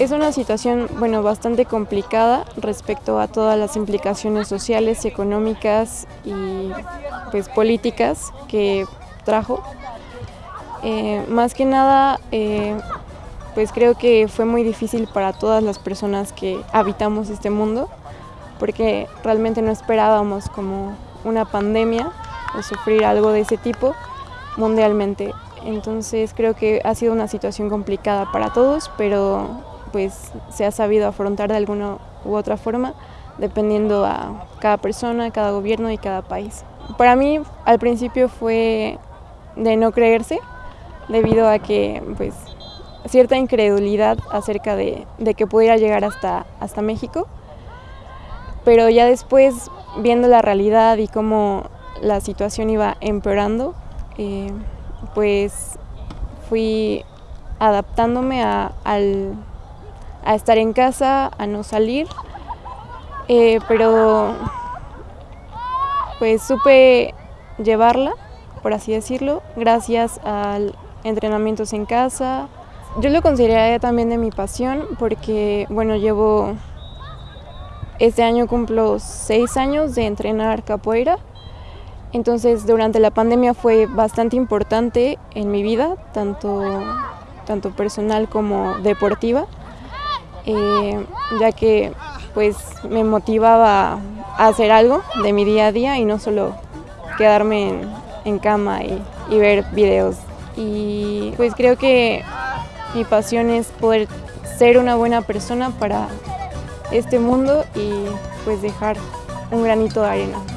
Es una situación bueno, bastante complicada respecto a todas las implicaciones sociales, económicas y pues, políticas que trajo. Eh, más que nada, eh, pues creo que fue muy difícil para todas las personas que habitamos este mundo, porque realmente no esperábamos como una pandemia o sufrir algo de ese tipo mundialmente. Entonces creo que ha sido una situación complicada para todos, pero pues se ha sabido afrontar de alguna u otra forma, dependiendo a cada persona, cada gobierno y cada país. Para mí al principio fue de no creerse, debido a que pues cierta incredulidad acerca de, que pudiera llegar hasta, hasta México, pero ya después viendo la realidad y cómo la situación iba empeorando, eh, pues fui adaptándome a, estar en casa, a no salir, eh, pero pues supe llevarla, por así decirlo, gracias a entrenamientos en casa. Yo lo consideraría también de mi pasión porque, bueno, llevo, este año cumplo seis años de entrenar capoeira. Entonces, durante la pandemia fue bastante importante en mi vida, tanto, tanto personal como deportiva, eh, ya que pues me motivaba a hacer algo de mi día a día y no solo quedarme en, cama y, y, ver videos. Y pues creo que mi pasión es poder ser una buena persona para este mundo y pues dejar un granito de arena.